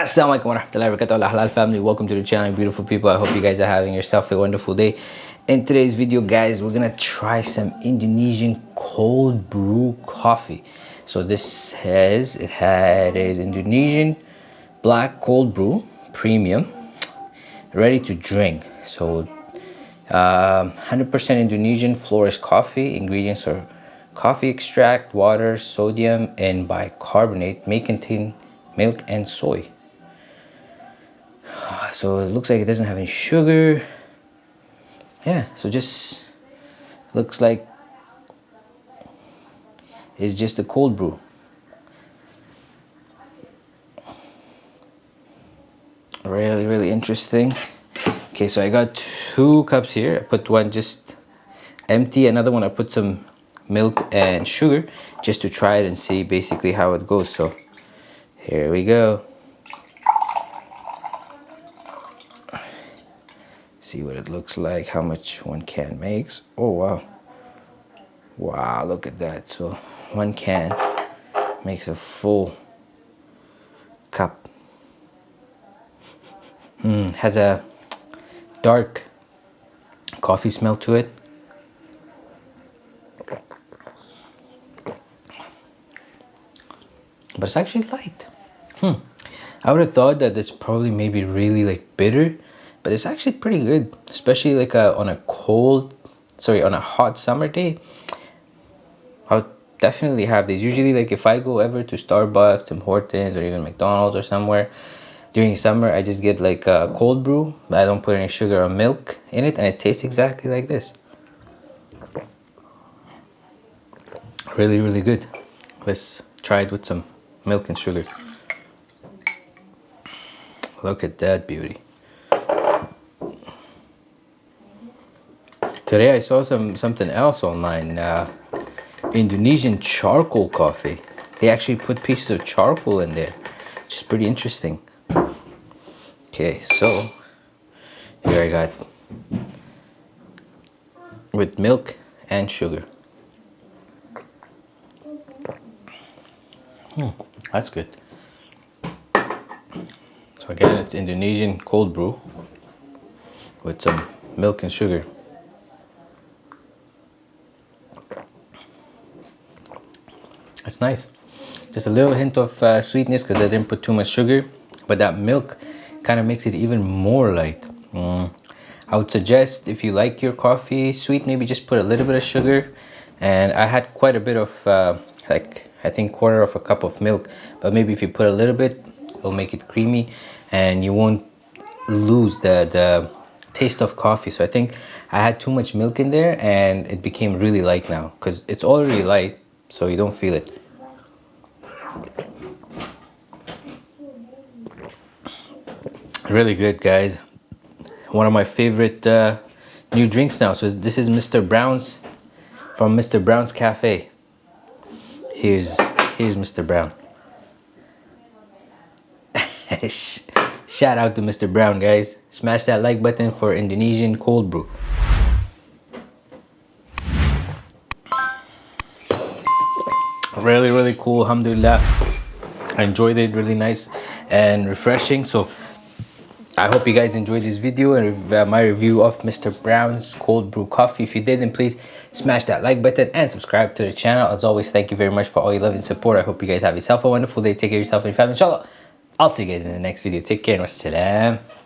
Assalamualaikum warahmatullahi wabarakatuh. Halal family welcome to the channel beautiful people. I hope you guys are having yourself a wonderful day. In today's video guys we're gonna try some indonesian cold brew coffee. So this says it had is indonesian black cold brew premium ready to drink. So 100% um, indonesian Flores coffee. Ingredients are coffee extract water sodium and bicarbonate. May contain milk and soy so it looks like it doesn't have any sugar. Yeah so just looks like it's just a cold brew. Really really interesting. Okay so I got two cups here. I put one just empty another one I put some milk and sugar just to try it and see basically how it goes. So here we go see what it looks like how much one can makes. Oh wow. Wow look at that. So one can makes a full cup. Mm, has a dark coffee smell to it. But it's actually light. Hmm. I would have thought that it's probably maybe really like bitter but it's actually pretty good especially like a, on a cold sorry on a hot summer day i'll definitely have these. Usually like if i go ever to starbucks tim hortons or even mcdonald's or somewhere during summer i just get like a cold brew i don't put any sugar or milk in it and it tastes exactly like this. Really really good. Let's try it with some milk and sugar. Look at that beauty Today I saw some something else online. Uh, Indonesian charcoal coffee. They actually put pieces of charcoal in there. Which is pretty interesting. Okay, so here I got with milk and sugar. Hmm, that's good. So again, it's Indonesian cold brew with some milk and sugar. It's nice. Just a little hint of uh, sweetness because I didn't put too much sugar. But that milk kind of makes it even more light. Mm. I would suggest if you like your coffee sweet, maybe just put a little bit of sugar. And I had quite a bit of, uh, like, I think quarter of a cup of milk. But maybe if you put a little bit, it'll make it creamy. And you won't lose the, the taste of coffee. So I think I had too much milk in there and it became really light now. Because it's already light, so you don't feel it. really good guys one of my favorite uh, new drinks now so this is Mr. Brown's from Mr. Brown's Cafe here's here's Mr. Brown shout out to Mr. Brown guys smash that like button for Indonesian cold brew really really cool alhamdulillah I enjoyed it really nice and refreshing so I hope you guys enjoyed this video and uh, my review of Mr. Brown's cold brew coffee. If you did, then please smash that like button and subscribe to the channel. As always, thank you very much for all your love and support. I hope you guys have yourself a wonderful day. Take care of yourself and your family. Inshallah, I'll see you guys in the next video. Take care and wassalam.